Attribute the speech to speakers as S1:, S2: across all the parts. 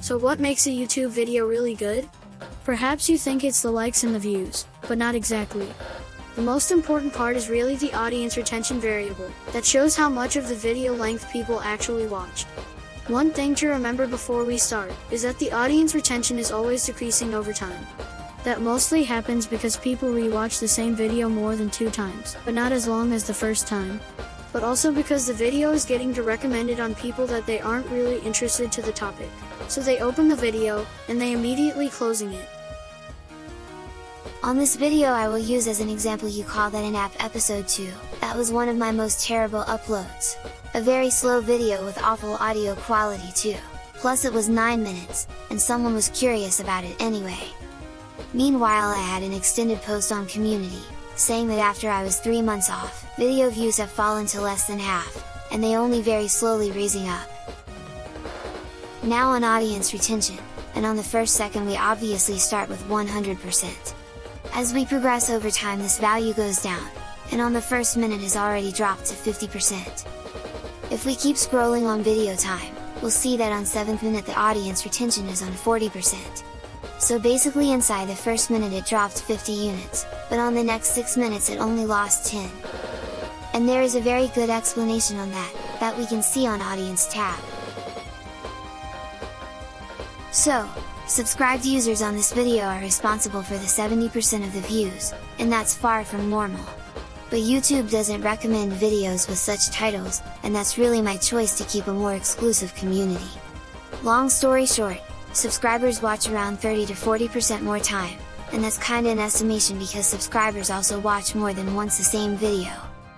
S1: So what makes a YouTube video really good? Perhaps you think it's the likes and the views, but not exactly. The most important part is really the audience retention variable, that shows how much of the video length people actually watched. One thing to remember before we start, is that the audience retention is always decreasing over time. That mostly happens because people rewatch the same video more than two times, but not as long as the first time. But also because the video is getting to recommended on people that they aren't really interested to the topic. So they open the video, and they immediately closing it.
S2: On this video I will use as an example you call that an app episode 2, that was one of my most terrible uploads. A very slow video with awful audio quality too. Plus it was 9 minutes, and someone was curious about it anyway. Meanwhile I had an extended post on community, saying that after I was 3 months off, video views have fallen to less than half, and they only very slowly raising up. Now on audience retention, and on the first second we obviously start with 100%. As we progress over time this value goes down, and on the first minute has already dropped to 50%. If we keep scrolling on video time, we'll see that on 7th minute the audience retention is on 40%. So basically inside the first minute it dropped 50 units, but on the next 6 minutes it only lost 10. And there is a very good explanation on that, that we can see on Audience tab. So, subscribed users on this video are responsible for the 70% of the views, and that's far from normal. But YouTube doesn't recommend videos with such titles, and that's really my choice to keep a more exclusive community. Long story short, subscribers watch around 30 to 40% more time, and that's kinda an estimation because subscribers also watch more than once the same video.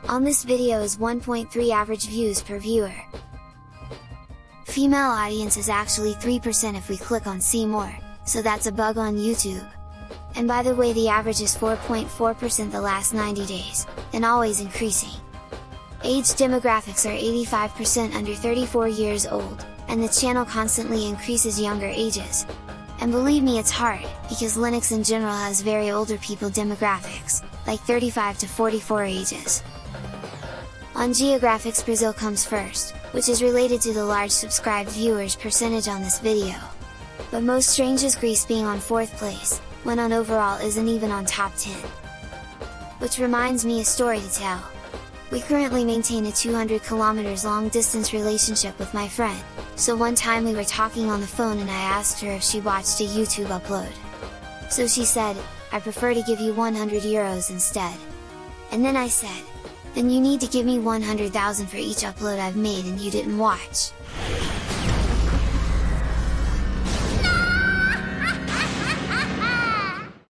S2: On this video is 1.3 average views per viewer. Female audience is actually 3% if we click on see more, so that's a bug on YouTube. And by the way the average is 4.4% the last 90 days, and always increasing. Age demographics are 85% under 34 years old, and the channel constantly increases younger ages. And believe me it's hard, because Linux in general has very older people demographics, like 35 to 44 ages. On geographics Brazil comes first, which is related to the large subscribed viewers percentage on this video. But most strange is Greece being on 4th place, when on overall isn't even on top 10. Which reminds me a story to tell. We currently maintain a 200 kilometers long distance relationship with my friend, so one time we were talking on the phone and I asked her if she watched a YouTube upload. So she said, I prefer to give you 100 euros instead. And then I said, then you need to give me 100,000 for each upload I've made and you didn't watch.